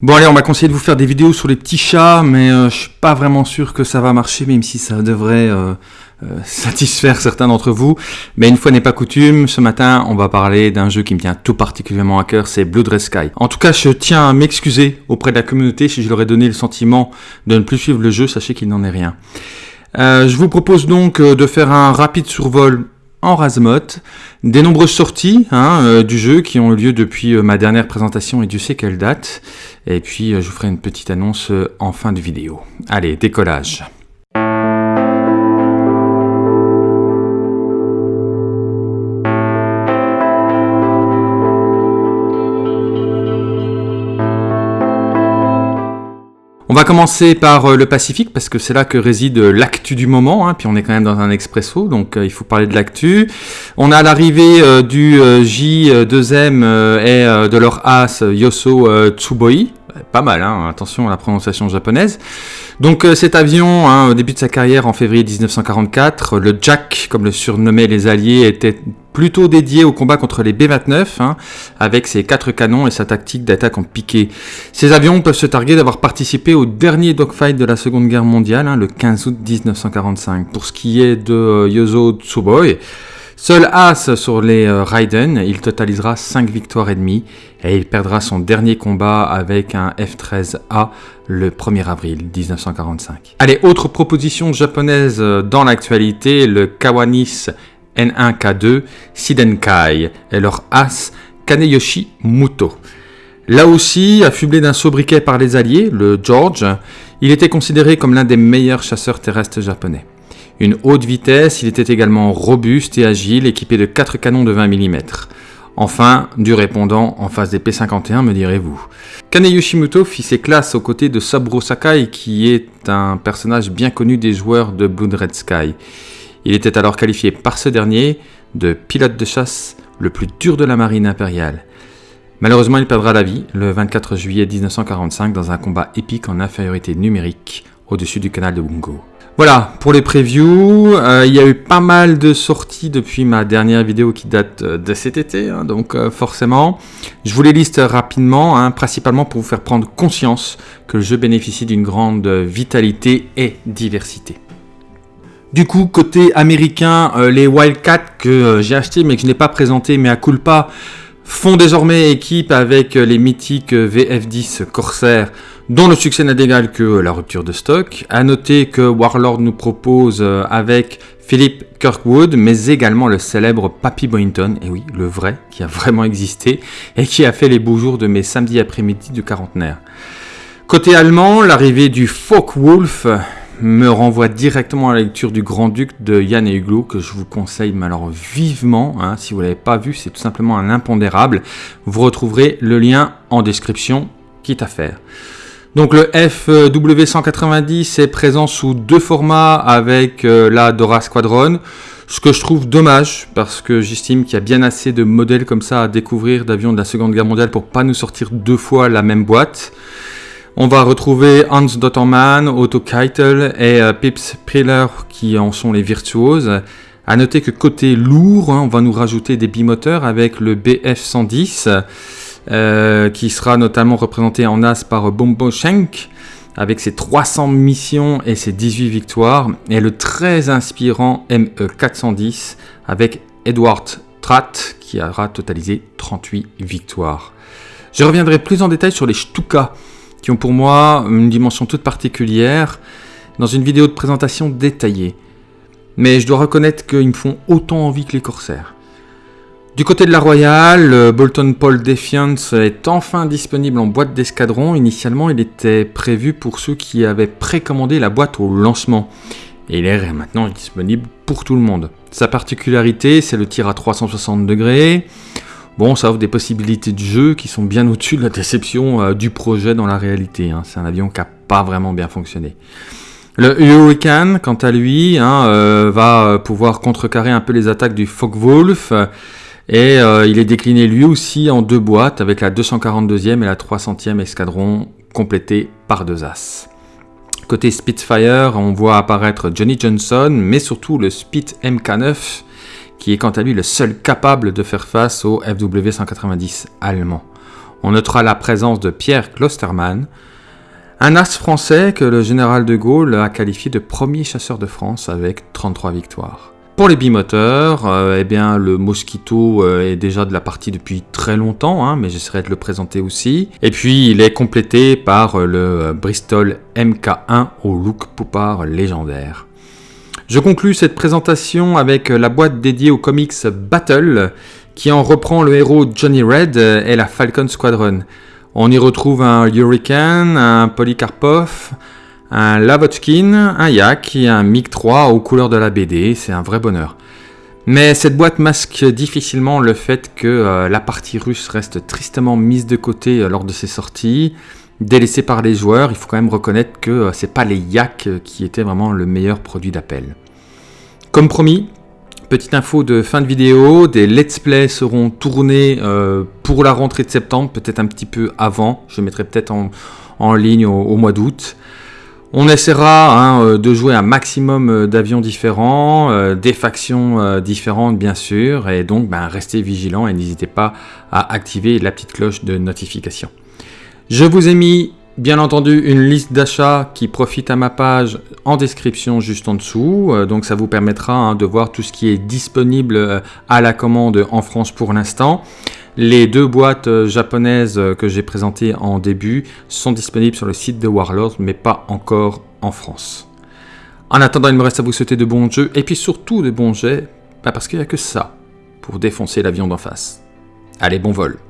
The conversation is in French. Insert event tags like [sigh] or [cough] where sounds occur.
Bon allez, on m'a conseillé de vous faire des vidéos sur les petits chats, mais euh, je suis pas vraiment sûr que ça va marcher, même si ça devrait euh, euh, [laughs] satisfaire certains d'entre vous. Mais une fois n'est pas coutume, ce matin, on va parler d'un jeu qui me tient tout particulièrement à cœur, c'est Blood Red Sky. En tout cas, je tiens à m'excuser auprès de la communauté si je leur ai donné le sentiment de ne plus suivre le jeu, sachez qu'il n'en est rien. je vous propose donc de faire un rapide survol en Razmot, des nombreuses sorties hein, euh, du jeu qui ont eu lieu depuis euh, ma dernière présentation et Dieu sait quelle date. Et puis euh, je vous ferai une petite annonce en fin de vidéo. Allez, décollage va commencer par euh, le Pacifique parce que c'est là que réside l'actu du moment. Hein, puis on est quand même dans un expresso, donc euh, il faut parler de l'actu. On a l'arrivée euh, du J2M et de leur as Yoso Tsuboi. Pas mal, hein, attention à la prononciation japonaise. Donc cet avion, hein, au début de sa carrière en février 1944, le Jack, comme le surnommaient les Alliés, était plutôt dédié au combat contre les B-29, hein, avec ses quatre canons et sa tactique d'attaque en piqué. Ces avions peuvent se targuer d'avoir participé au dernier dogfight de la Seconde Guerre mondiale, le 15 août 1945. Pour ce qui est de euh, Yozo Tsuboy, Seul as sur les euh, Raiden, il totalisera 5 victoires et demie et il perdra son dernier combat avec un F-13A le 1er avril 1945. Allez, autre proposition japonaise euh, dans l'actualité, le Kawanis N1K2, Sidenkai et leur as Kaneyoshi Muto. Là aussi, affublé d'un sobriquet par les Alliés, le George, il était considéré comme l'un des meilleurs chasseurs terrestres japonais. Une haute vitesse, il était également robuste et agile, équipé de 4 canons de 20 mm. Enfin, du répondant en face des P-51, me direz-vous. Kaneyoshi Muto fit ses classes aux côtés de Saburo Sakai, qui est un personnage bien connu des joueurs de Blood Red Sky. Il était alors qualifié par ce dernier de pilote de chasse le plus dur de la marine impériale. Malheureusement, il perdra la vie le 24 juillet 1945 dans un combat épique en infériorité numérique au-dessus du canal de Bungo. Voilà, pour les previews, euh, il y a eu pas mal de sorties depuis ma dernière vidéo qui date euh, de cet été, hein, donc euh, forcément, je vous les liste rapidement, hein, principalement pour vous faire prendre conscience que le jeu bénéficie d'une grande vitalité et diversité. Du coup, côté américain, les Wildcats que j'ai acheté mais que je n'ai pas présenté, mais à culpa, font désormais équipe avec euh, les mythiques VF10 Corsair, dont le succès n'a d'égal que la rupture de stock. À noter que Warlord nous propose avec Philip Kirkwood, mais également le célèbre Papy Boynton, et oui, le vrai, qui a vraiment existé, et qui a fait les beaux jours de mes samedis après-midi du quarantenaire. Côté allemand, l'arrivée du Wolf me renvoie directement à la lecture du Grand-Duc de Yann et Hugo, que je vous conseille alors vivement. Hein. si vous ne l'avez pas vu, c'est tout simplement un impondérable. Vous retrouverez le lien en description, quitte à faire. Donc le FW190 est présent sous deux formats avec euh, la Dora Squadron. Ce que je trouve dommage parce que j'estime qu'il y a bien assez de modèles comme ça à découvrir d'avions de la Seconde Guerre mondiale pour pas nous sortir deux fois la même boîte. On va retrouver Hans Dottermann, Otto Keitel et euh, Pips Priller qui en sont les virtuoses. A noter que côté lourd, hein, on va nous rajouter des bimoteurs avec le BF-110 euh, qui sera notamment représenté en as par Bombo Schenk avec ses 300 missions et ses 18 victoires et le très inspirant ME-410 avec Edward Tratt qui aura totalisé 38 victoires. Je reviendrai plus en détail sur les Stuka qui ont pour moi une dimension toute particulière dans une vidéo de présentation détaillée. Mais je dois reconnaître qu'ils me font autant envie que les corsaires. Du côté de la Royale, Bolton Paul Defiance est enfin disponible en boîte d'escadron. Initialement, il était prévu pour ceux qui avaient précommandé la boîte au lancement. Et il est maintenant disponible pour tout le monde. Sa particularité, c'est le tir à 360 degrés. Bon, ça offre des possibilités de jeu qui sont bien au-dessus de la déception euh, du projet dans la réalité. Hein. C'est un avion qui n'a pas vraiment bien fonctionné. Le Hurricane, quant à lui, hein, euh, va euh, pouvoir contrecarrer un peu les attaques du Focke-Wulf. Et il est décliné lui aussi en deux boîtes avec la 242e et la 300e escadron complétées par deux as. Côté Spitfire, on voit apparaître Johnny Johnson, mais surtout le Spit MK9 qui est quant à lui le seul capable de faire face au FW-190 allemand. On notera la présence de Pierre Klostermann, un as français que le général de Gaulle a qualifié de premier chasseur de France avec 33 victoires. Pour les bimoteurs, euh, eh bien, le Mosquito euh, est déjà de la partie depuis très longtemps, hein, mais j'essaierai de le présenter aussi. Et puis, il est complété par euh, le Bristol MK1 au look poupard légendaire. Je conclus cette présentation avec la boîte dédiée au comics Battle, qui en reprend le héros Johnny Red et la Falcon Squadron. On y retrouve un Hurricane, un Polycarpov, un Lavochkin, un Yak et un MiG-3 aux couleurs de la BD, c'est un vrai bonheur. Mais cette boîte masque difficilement le fait que euh, la partie russe reste tristement mise de côté euh, lors de ses sorties, délaissée par les joueurs, il faut quand même reconnaître que euh, c'est pas les Yak qui étaient vraiment le meilleur produit d'appel. Comme promis, petite info de fin de vidéo, des let's play seront tournés pour la rentrée de septembre, peut-être un petit peu avant, je mettrai peut-être en, ligne au mois d'août. On essaiera hein, euh, de jouer un maximum euh, d'avions différents, euh, des factions différentes bien sûr, et donc ben, restez vigilants et n'hésitez pas à activer la petite cloche de notification. Je vous ai mis bien entendu une liste d'achats qui profite à ma page en description juste en dessous, donc ça vous permettra hein, de voir tout ce qui est disponible à la commande en France pour l'instant. Les deux boîtes euh, japonaises euh, que j'ai présentées en début sont disponibles sur le site de Warlord, mais pas encore en France. En attendant, il me reste à vous souhaiter de bons jeux, et puis surtout de bons jets, parce qu'il n'y a que ça pour défoncer l'avion d'en face. Allez, bon vol